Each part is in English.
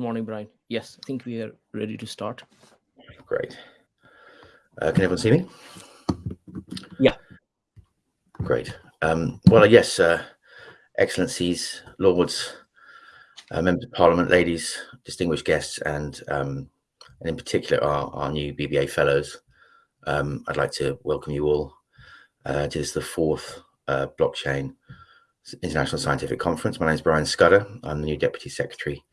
morning. Good morning, Brian. Yes, I think we are ready to start. Great. Uh, can everyone see me? Yeah. Great. Um, well, yes, uh, Excellencies, Lords, uh, Members of Parliament, ladies, distinguished guests, and, um, and in particular our, our new BBA Fellows. Um, I'd like to welcome you all uh, to this, the fourth uh, blockchain International Scientific Conference. My name is Brian Scudder. I'm the new Deputy Secretary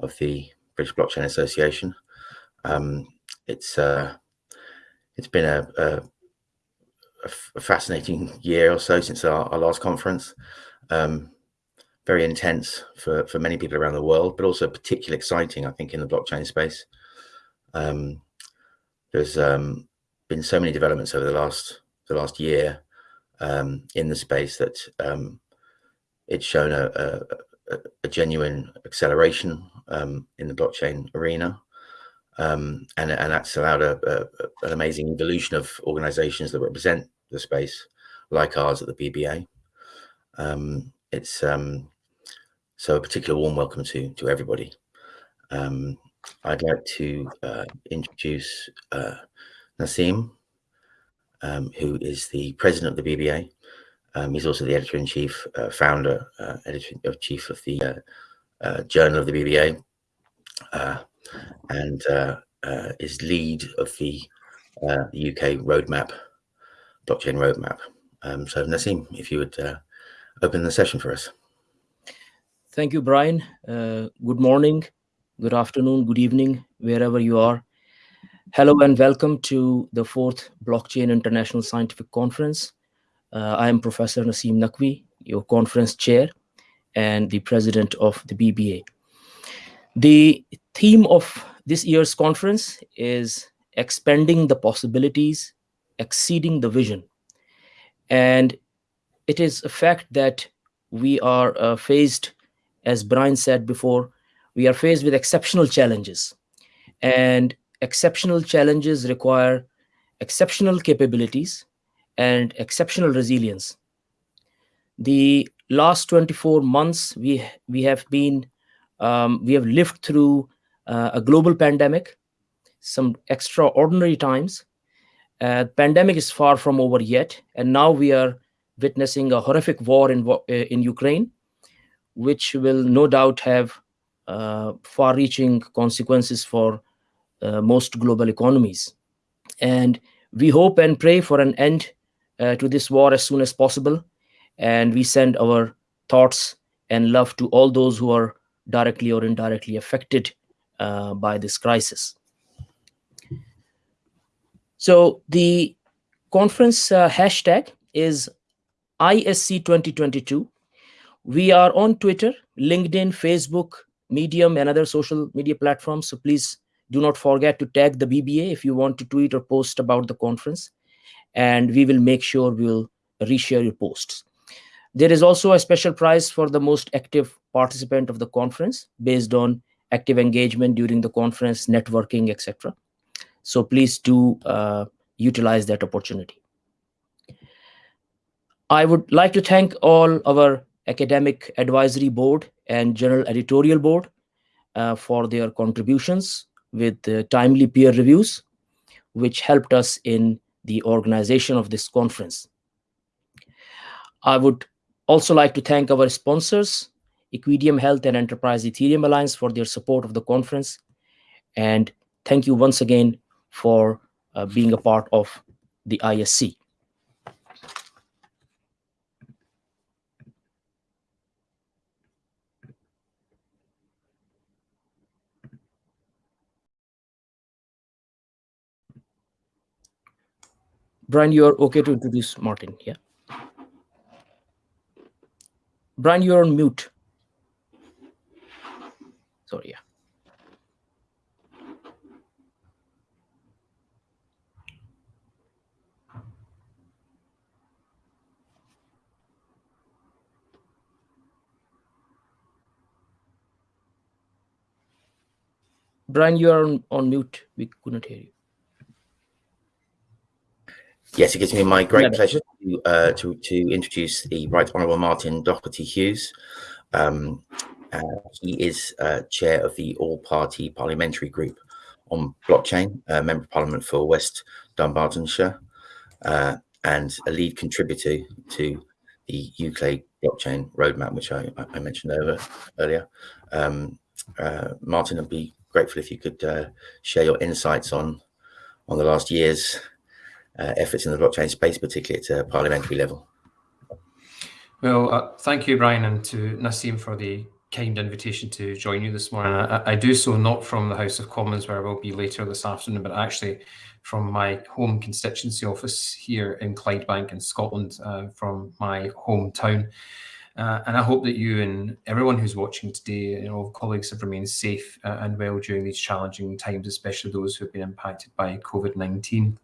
of the British Blockchain Association. Um, it's uh, it's been a, a, a, fascinating year or so since our, our last conference. Um, very intense for, for many people around the world, but also particularly exciting, I think, in the blockchain space. Um, there's um, been so many developments over the last the last year um, in the space that um, it's shown a, a, a genuine acceleration um, in the blockchain arena. Um, and, and that's allowed a, an amazing evolution of organizations that represent the space, like ours at the BBA. Um, it's um, so a particular warm welcome to to everybody. Um, I'd like to uh, introduce uh, Naseem, um, who is the president of the BBA. He's also the editor-in-chief, uh, founder, uh, editor-in-chief of the uh, Journal of the BBA, uh, and is lead of the, UK roadmap, blockchain roadmap. Um, so Naseem, if you would open the session for us. Thank you, Brian. good morning, good afternoon, good evening, wherever you are. Hello and welcome to the fourth Blockchain International Scientific Conference. Uh, I am Professor Naseem Naqvi, your conference chair and the president of the BBA. The theme of this year's conference is expanding the possibilities, exceeding the vision. And it is a fact that we are uh, faced, as Brian said before, we are faced with exceptional challenges. And exceptional challenges require exceptional capabilities and exceptional resilience. The last 24 months, we, we have been, um, we have lived through uh, a global pandemic, some extraordinary times. Uh, pandemic is far from over yet, and now we are witnessing a horrific war in, uh, in Ukraine, which will no doubt have uh, far-reaching consequences for uh, most global economies. And we hope and pray for an end uh, to this war as soon as possible. And we send our thoughts and love to all those who are directly or indirectly affected uh, by this crisis. So the conference uh, hashtag is ISC 2022. We are on Twitter, LinkedIn, Facebook, Medium, and other social media platforms. So please do not forget to tag the BBA if you want to tweet or post about the conference and we will make sure we'll reshare your posts. There is also a special prize for the most active participant of the conference based on active engagement during the conference, networking, etc. So please do uh, utilize that opportunity. I would like to thank all our academic advisory board and general editorial board uh, for their contributions with timely peer reviews, which helped us in the organization of this conference. I would also like to thank our sponsors, Equideum Health and Enterprise Ethereum Alliance for their support of the conference. And thank you once again for uh, being a part of the ISC. Brian, you're okay to introduce Martin, yeah? Brian, you're on mute. Sorry, yeah. Brian, you are on, on mute. We couldn't hear you. Yes, it gives me my great yeah. pleasure to, uh, to, to introduce the Right Honourable Martin Docherty Hughes. Um, Uh, he is uh, chair of the All Party Parliamentary Group on Blockchain, Member of Parliament for West Dunbartonshire, uh, and a lead contributor to the UK blockchain roadmap, which I, I mentioned over earlier. Um, uh, Martin, I'd be grateful if you could uh, share your insights on on the last year's efforts in the blockchain space, particularly at a parliamentary level. Well, uh, thank you, Brian, and to Naseem for the kind invitation to join you this morning. I, I, do so not from the House of Commons, where I will be later this afternoon, but actually from my home constituency office here in Clydebank in Scotland, uh, from my hometown. Uh, and I hope that you and everyone who's watching today, you know, colleagues have remained safe uh, and well during these challenging times, especially those who have been impacted by COVID-19.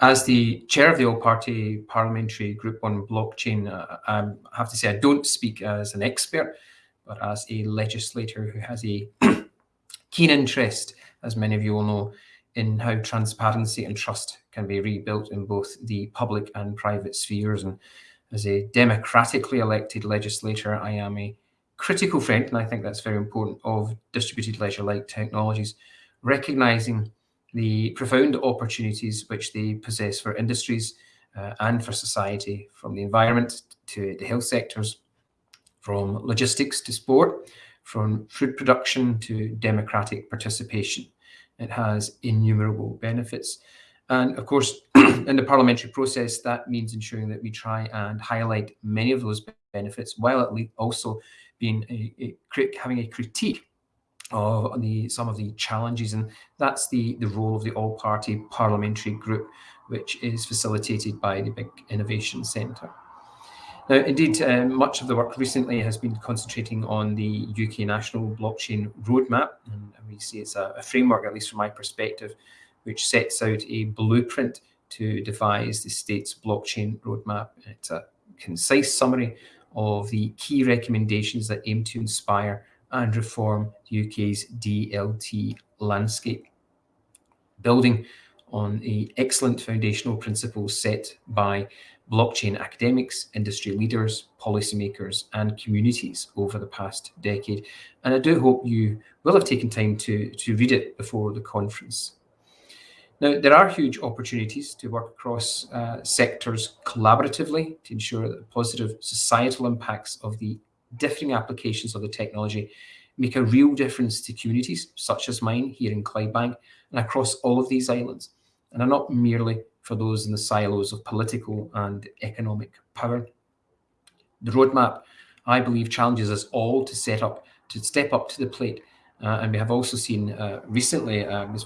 As the chair of the all-party parliamentary group on blockchain, uh, I have to say I don't speak as an expert, but as a legislator who has a keen interest, as many of you will know, in how transparency and trust can be rebuilt in both the public and private spheres. And as a democratically elected legislator, I am a critical friend, and I think that's very important, of distributed ledger-like technologies, recognizing the profound opportunities which they possess for industries uh, and for society, from the environment to the health sectors, from logistics to sport, from food production to democratic participation. It has innumerable benefits. And of course, in the parliamentary process, that means ensuring that we try and highlight many of those benefits while at least also being a, a having a critique of the some of the challenges and that's the the role of the all party parliamentary group which is facilitated by the big innovation centre. Now indeed uh, much of the work recently has been concentrating on the uk national blockchain roadmap and we see it's a, a framework at least from my perspective which sets out a blueprint to devise the state's blockchain roadmap. It's a concise summary of the key recommendations that aim to inspire and reform the UK's DLT landscape, building on the excellent foundational principles set by blockchain academics, industry leaders, policymakers, and communities over the past decade. And I do hope you will have taken time to, to read it before the conference. Now, there are huge opportunities to work across uh, sectors collaboratively to ensure that the positive societal impacts of the differing applications of the technology make a real difference to communities such as mine here in Clydebank and across all of these islands, and are not merely for those in the silos of political and economic power. The roadmap, I believe, challenges us all to set up, to step up to the plate. Uh, and we have also seen uh, recently, um,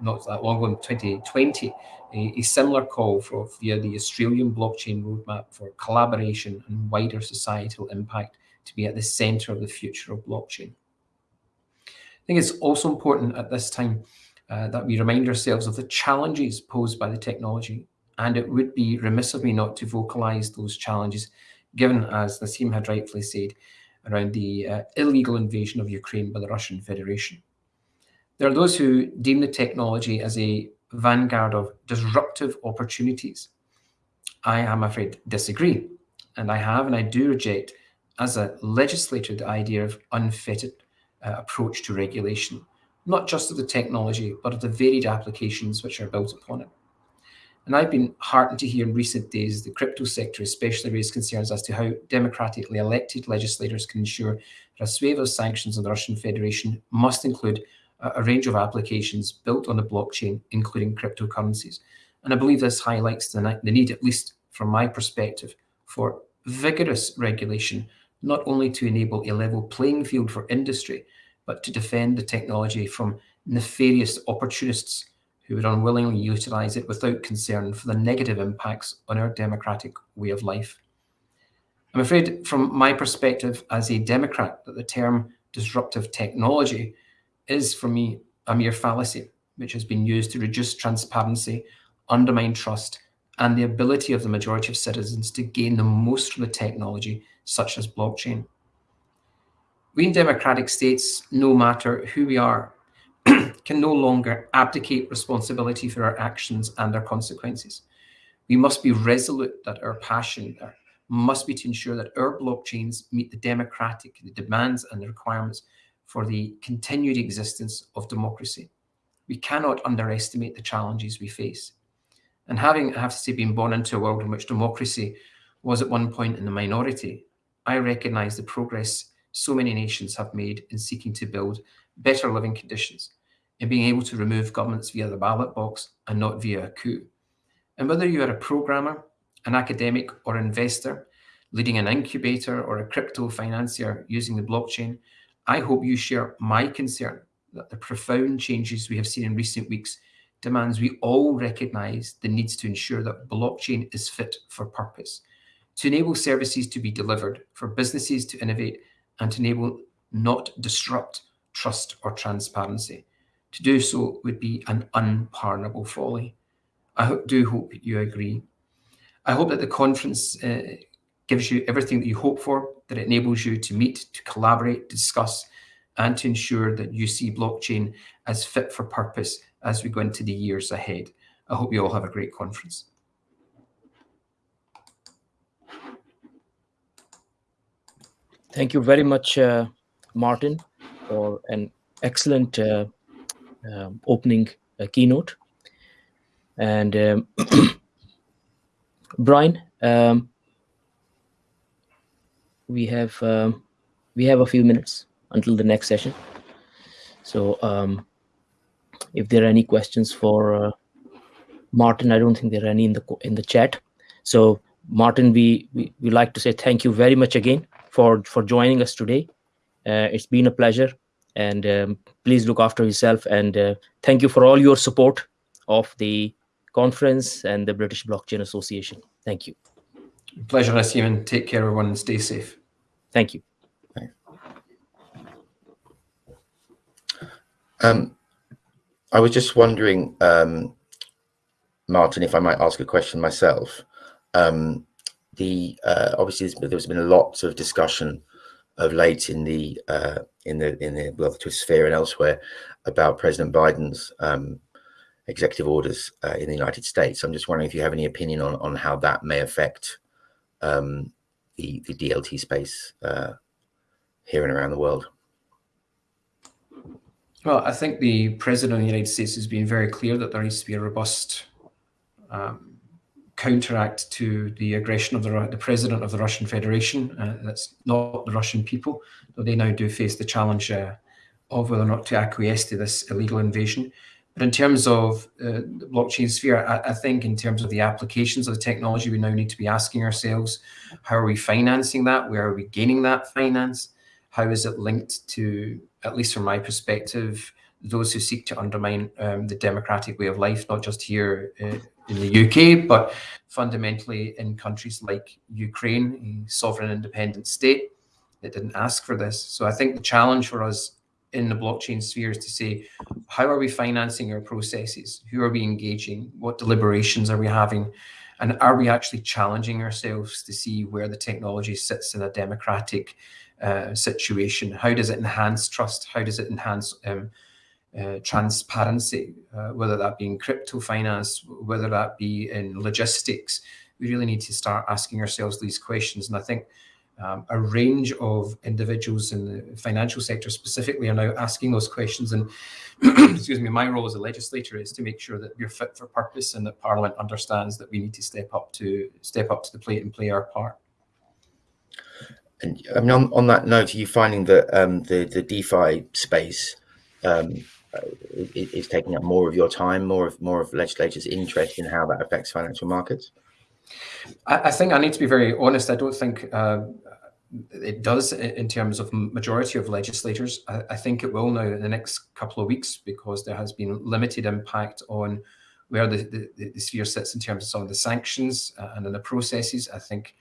not that long ago in 2020, a, a, similar call for via the Australian blockchain roadmap for collaboration and wider societal impact to be at the center of the future of blockchain. I think it's also important at this time uh, that we remind ourselves of the challenges posed by the technology, and it would be remiss of me not to vocalize those challenges, given, as Naseem had rightfully said, around the uh, illegal invasion of Ukraine by the Russian Federation. There are those who deem the technology as a vanguard of disruptive opportunities. I am afraid disagree, and I have and I do reject as a legislator the idea of unfettered uh, approach to regulation, not just of the technology, but of the varied applications which are built upon it. And I've been heartened to hear in recent days the crypto sector especially raise concerns as to how democratically elected legislators can ensure that a swathe of sanctions on the Russian Federation must include a, range of applications built on the blockchain, including cryptocurrencies. And I believe this highlights the, the need, at least from my perspective, for vigorous regulation not only to enable a level playing field for industry, but to defend the technology from nefarious opportunists who would unwillingly utilize it without concern for the negative impacts on our democratic way of life. I'm afraid from my perspective as a Democrat that the term disruptive technology is for me a mere fallacy, which has been used to reduce transparency, undermine trust, and the ability of the majority of citizens to gain the most from the technology, such as blockchain. We in democratic states, no matter who we are, can no longer abdicate responsibility for our actions and their consequences. We must be resolute that our passion, our must be to ensure that our blockchains meet the democratic the demands and the requirements for the continued existence of democracy. We cannot underestimate the challenges we face. And having, I have to say, been born into a world in which democracy was at one point in the minority, I recognise the progress so many nations have made in seeking to build better living conditions, and being able to remove governments via the ballot box and not via a coup. And whether you are a programmer, an academic or investor, leading an incubator or a crypto financier using the blockchain, I hope you share my concern that the profound changes we have seen in recent weeks demands we all recognize the needs to ensure that blockchain is fit for purpose, to enable services to be delivered, for businesses to innovate, and to enable not disrupt trust or transparency. To do so would be an unpardonable folly. I do hope you agree. I hope that the conference uh, gives you everything that you hope for, that enables you to meet, to collaborate, discuss, and to ensure that you see blockchain as fit for purpose as we go into the years ahead. I hope you all have a great conference. Thank you very much, uh, Martin, for an excellent uh, uh, opening uh, keynote. And um, Brian, um, we have um, we have a few minutes until the next session. So um, if there are any questions for uh, Martin, I don't think there are any in the in the chat. So Martin, we, we we like to say thank you very much again for for joining us today. Uh, it's been a pleasure, and um, please look after yourself. And uh, thank you for all your support of the conference and the British Blockchain Association. Thank you. Pleasure, Naseem, take care, everyone, and stay safe. Thank you. Um, I was just wondering, um, Martin, if I might ask a question myself. Um, the uh, obviously there's been a lot of discussion of late in the uh, in the in the well, the Twitter sphere and elsewhere about President Biden's um, executive orders uh, in the United States. I'm just wondering if you have any opinion on on how that may affect um, the the DLT space uh, here and around the world. Well, I think the president of the United States has been very clear that there needs to be a robust um, counteract to the aggression of the, the president of the Russian Federation. Uh, that's not the Russian people, though they now do face the challenge uh, of whether or not to acquiesce to this illegal invasion. But in terms of uh, the blockchain sphere, I, I, think in terms of the applications of the technology, we now need to be asking ourselves, how are we financing that? Where are we gaining that finance? How is it linked to, at least from my perspective, those who seek to undermine um, the democratic way of life, not just here uh, in the UK, but fundamentally in countries like Ukraine, a sovereign independent state that didn't ask for this. So I think the challenge for us in the blockchain sphere is to say, how are we financing our processes? Who are we engaging? What deliberations are we having? And are we actually challenging ourselves to see where the technology sits in a democratic uh, situation? How does it enhance trust? How does it enhance um, uh, transparency, uh, whether that be in crypto finance, whether that be in logistics? We really need to start asking ourselves these questions. And I think um, a range of individuals in the financial sector specifically are now asking those questions. And excuse me, my role as a legislator is to make sure that we're fit for purpose and that Parliament understands that we need to step up to step up to the plate and play our part. And I mean, on, on that note, are you finding that um, the the DeFi space um, is taking up more of your time, more of more of legislators' interest in how that affects financial markets? I, I think I need to be very honest. I don't think uh, it does in terms of majority of legislators. I, I, think it will now in the next couple of weeks because there has been limited impact on where the, the, the sphere sits in terms of some of the sanctions uh, and in the processes. I think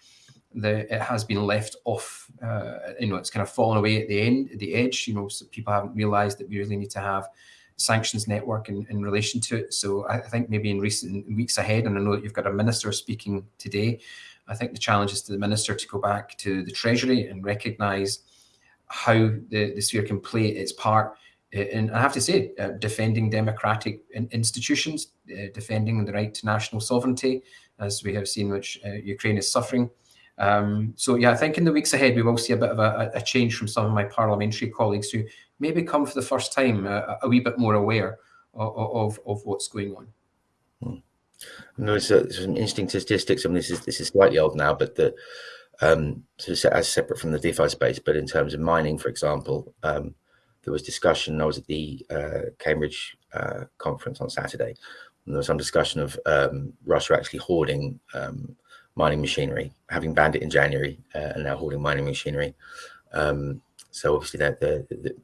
the, it has been left off. Uh, you know, it's kind of fallen away at the end, at the edge. You know, so people haven't realised that we really need to have sanctions network in, in relation to it. So I, think maybe in recent weeks ahead, and I know that you've got a minister speaking today I think the challenge is to the minister to go back to the Treasury and recognise how the, the sphere can play its part. And I have to say, uh, defending democratic in institutions, uh, defending the right to national sovereignty, as we have seen, which uh, Ukraine is suffering, Um, so yeah, I think in the weeks ahead we will see a bit of a, a, change from some of my parliamentary colleagues who maybe come for the first time a, a wee bit more aware of, of, of what's going on. Hmm. there's, uh, some interesting statistics. I mean, this is this is slightly old now, but the um, as separate from the DeFi space, but in terms of mining, for example, um, there was discussion. I was at the uh, Cambridge uh, conference on Saturday, and there was some discussion of um, Russia actually hoarding um, mining machinery, having banned it in January, uh, and now hoarding mining machinery. Um, so obviously, that the, the,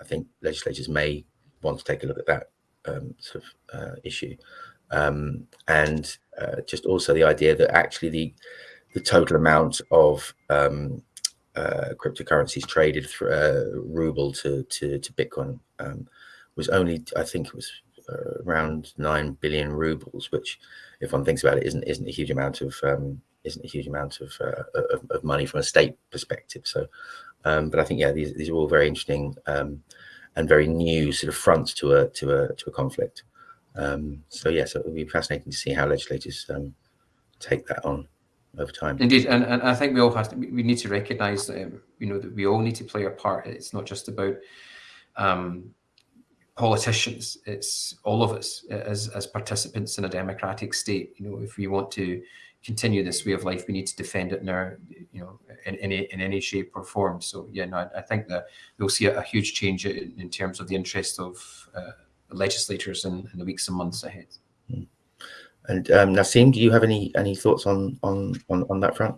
I think legislators may want to take a look at that um, sort of uh, issue, um, and uh, just also the idea that actually the the total amount of um, uh, cryptocurrencies traded through ruble to to, to Bitcoin um, was only, I think, it was around nine billion rubles, which, if one thinks about it, isn't isn't a huge amount of um, isn't a huge amount of, uh, of, of money from a state perspective. So, um, but I think yeah, these these are all very interesting um, and very new sort of fronts to a to a to a conflict. Um, so yeah, so it will be fascinating to see how legislators um, take that on over time. Indeed, and, and I think we all have to, we need to recognise that um, you know that we all need to play our part. It's not just about um, politicians; it's all of us as as participants in a democratic state. You know, if we want to continue this way of life, we need to defend it in our, you know, in, in, any, in any shape or form. So yeah, no, I, I think that we'll see a, a huge change in, in, terms of the interest of uh, legislators in, in the weeks and months ahead. Hmm. And um, Naseem, do you have any any thoughts on on on, on that front?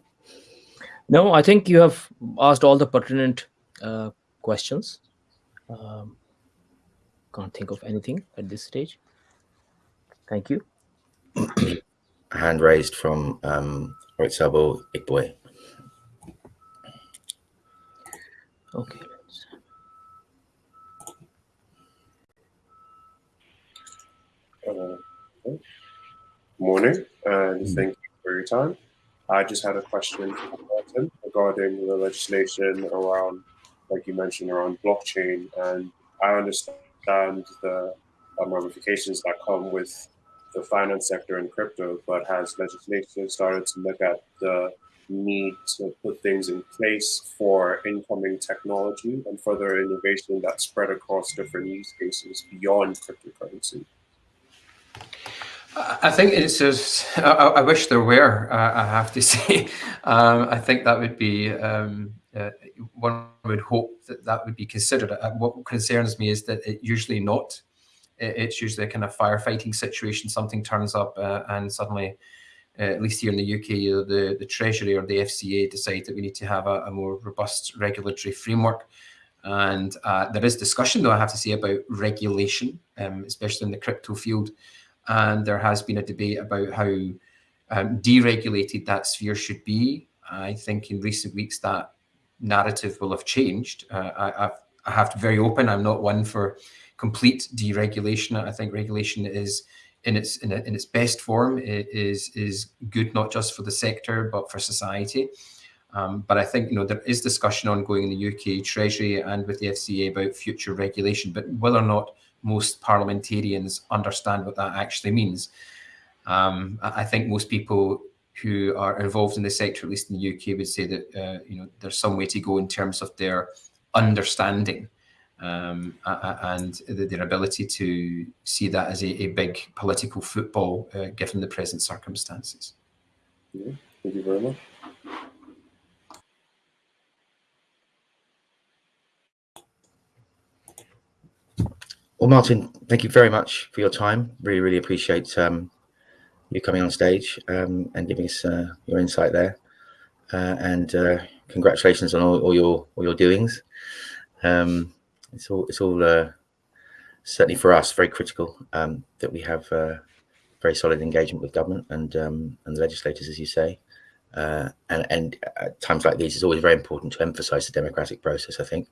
No, I think you have asked all the pertinent uh, questions. Um, can't think of anything at this stage. Thank you. Hand raised from um, Oitsabo Ikboy. Okay. Uh, morning, and mm. thank you for your time. I just had a question regarding the legislation around, like you mentioned, around blockchain. And I understand the ramifications that come with the finance sector and crypto, but has legislation started to look at the need to put things in place for incoming technology and further innovation that spread across different use cases beyond cryptocurrency? I think it's as I, I wish there were. Uh, I have to say, um, I think that would be um, uh, one would hope that that would be considered. Uh, what concerns me is that it usually not. it's usually a kind of firefighting situation. Something turns up, uh, and suddenly, uh, at least here in the UK, the the Treasury or the FCA decide that we need to have a, a more robust regulatory framework. And uh, there is discussion, though I have to say, about regulation, um, especially in the crypto field and there has been a debate about how um, deregulated that sphere should be. I think in recent weeks that narrative will have changed. Uh, I, I've, I have to be very open. I'm not one for complete deregulation. I think regulation is in its in, a, in its best form it is is good not just for the sector but for society. Um, but I think you know there is discussion ongoing in the UK Treasury and with the FCA about future regulation, but whether or not most parliamentarians understand what that actually means. Um, I think most people who are involved in the sector, at least in the UK, would say that uh, you know there's some way to go in terms of their understanding um, and their ability to see that as a, a big political football, uh, given the present circumstances. Yeah, thank you very much. Well, Martin, thank you very much for your time. Really, really appreciate um, you coming on stage um, and giving us uh, your insight there. Uh, and uh, congratulations on all, all, your all your doings. Um, it's all it's all uh, certainly for us very critical um, that we have uh, very solid engagement with government and um, and the legislators, as you say. Uh, and and at times like these, it's always very important to emphasise the democratic process. I think,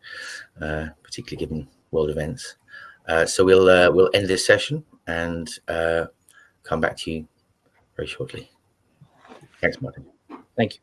particularly given world events. So we'll we'll end this session and come back to you very shortly. Thanks, Martin. Thank you.